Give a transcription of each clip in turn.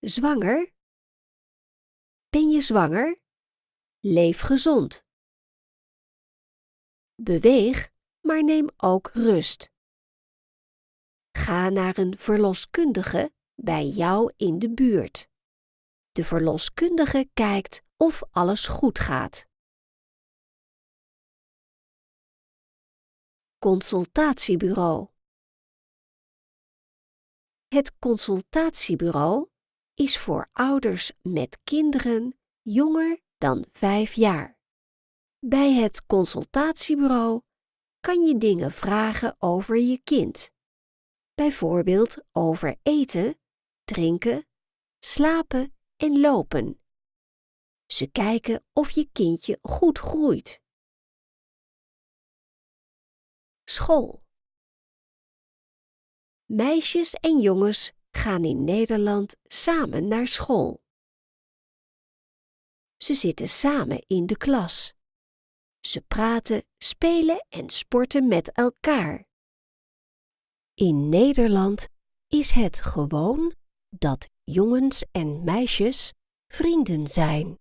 Zwanger? Ben je zwanger? Leef gezond. Beweeg, maar neem ook rust. Ga naar een verloskundige bij jou in de buurt. De verloskundige kijkt of alles goed gaat. Consultatiebureau Het consultatiebureau is voor ouders met kinderen jonger dan 5 jaar. Bij het consultatiebureau kan je dingen vragen over je kind. Bijvoorbeeld over eten, drinken, slapen en lopen. Ze kijken of je kindje goed groeit. School. Meisjes en jongens gaan in Nederland samen naar school. Ze zitten samen in de klas. Ze praten, spelen en sporten met elkaar. In Nederland is het gewoon dat jongens en meisjes vrienden zijn.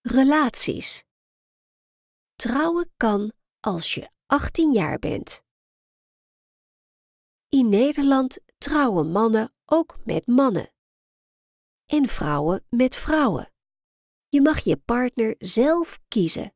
Relaties. Trouwen kan als je 18 jaar bent. In Nederland trouwen mannen ook met mannen en vrouwen met vrouwen. Je mag je partner zelf kiezen.